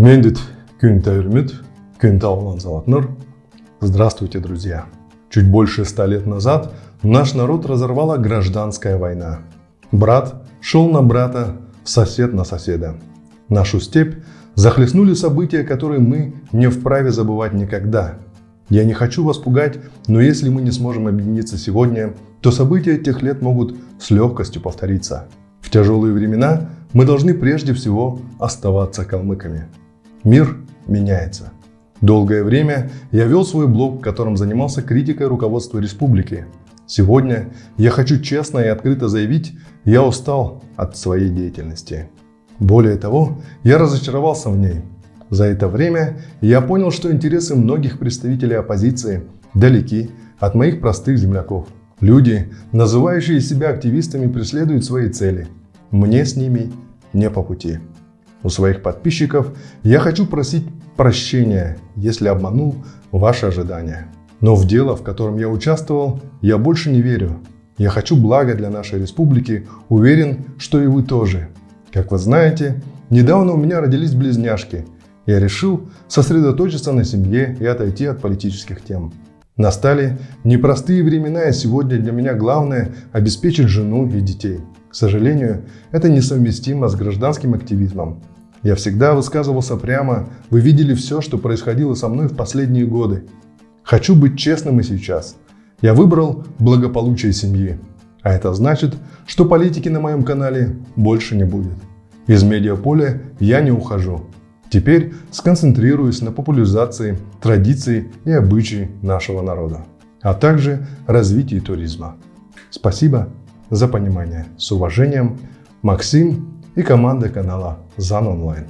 Мендит Кюнта Юрмит, Кюнта. Здравствуйте, друзья! Чуть больше ста лет назад наш народ разорвала гражданская война. Брат шел на брата, сосед на соседа. Нашу степь захлестнули события, которые мы не вправе забывать никогда. Я не хочу вас пугать, но если мы не сможем объединиться сегодня, то события тех лет могут с легкостью повториться. В тяжелые времена мы должны прежде всего оставаться калмыками. Мир меняется. Долгое время я вел свой блог, в котором занимался критикой руководства республики. Сегодня я хочу честно и открыто заявить, я устал от своей деятельности. Более того, я разочаровался в ней. За это время я понял, что интересы многих представителей оппозиции далеки от моих простых земляков. Люди, называющие себя активистами, преследуют свои цели. Мне с ними не по пути. У своих подписчиков я хочу просить прощения, если обманул ваши ожидания. Но в дело, в котором я участвовал, я больше не верю. Я хочу блага для нашей республики, уверен, что и вы тоже. Как вы знаете, недавно у меня родились близняшки – я решил сосредоточиться на семье и отойти от политических тем. Настали непростые времена, и сегодня для меня главное – обеспечить жену и детей. К сожалению, это несовместимо с гражданским активизмом. Я всегда высказывался прямо, вы видели все, что происходило со мной в последние годы. Хочу быть честным и сейчас. Я выбрал благополучие семьи. А это значит, что политики на моем канале больше не будет. Из медиаполя я не ухожу. Теперь сконцентрируюсь на популяризации традиций и обычаев нашего народа, а также развитии туризма. Спасибо за понимание. С уважением, Максим и команда канала ЗАН Онлайн.